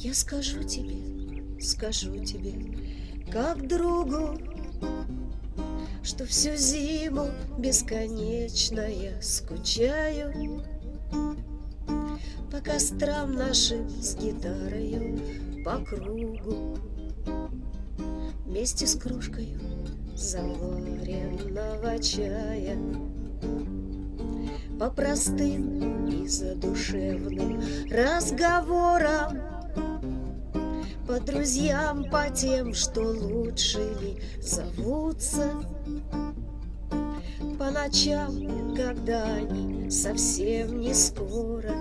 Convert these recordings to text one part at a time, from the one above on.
Я скажу тебе, скажу тебе, как другу, Что всю зиму бесконечно я скучаю По кострам нашим с гитарою по кругу Вместе с кружкою заваренного чая По простым и задушевным разговорам по друзьям, по тем, что лучше ли зовутся. По ночам, когда они совсем не скоро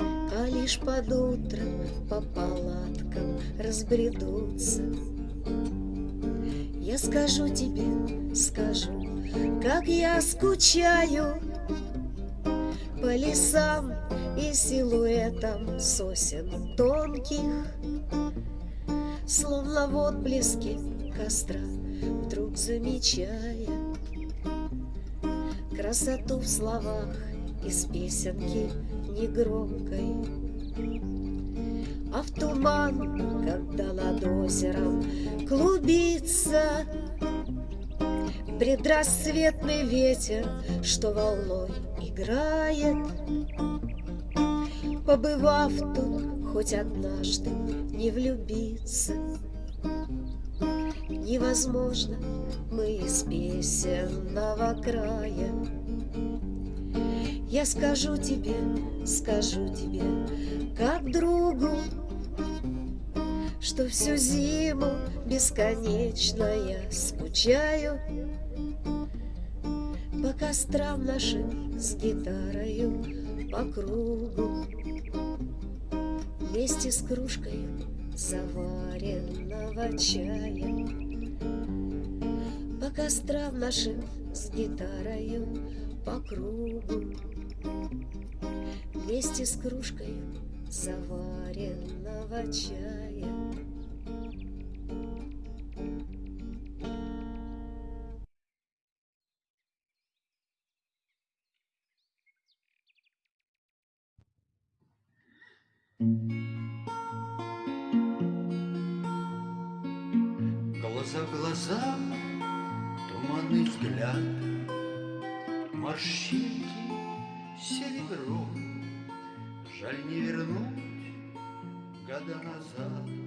А лишь под утром по палаткам разбредутся. Я скажу тебе, скажу, как я скучаю По лесам и силуэтом сосен тонких, Словно в отблеске костра, вдруг замечая Красоту в словах из песенки негромкой. А в туман, когда над озером клубится Предрассветный ветер, что волной играет, Побывав тут хоть однажды, не влюбиться Невозможно, мы из песенного края. Я скажу тебе, скажу тебе, как другу Что всю зиму бесконечно я скучаю По кострам нашим с гитарою по кругу. Вместе с кружкой заваренного чая По кострам нашим с гитарою по кругу. Вместе с кружкой заваренного чая. Глаза в глаза, туманный взгляд, Морщинки серебром, Жаль не вернуть года назад.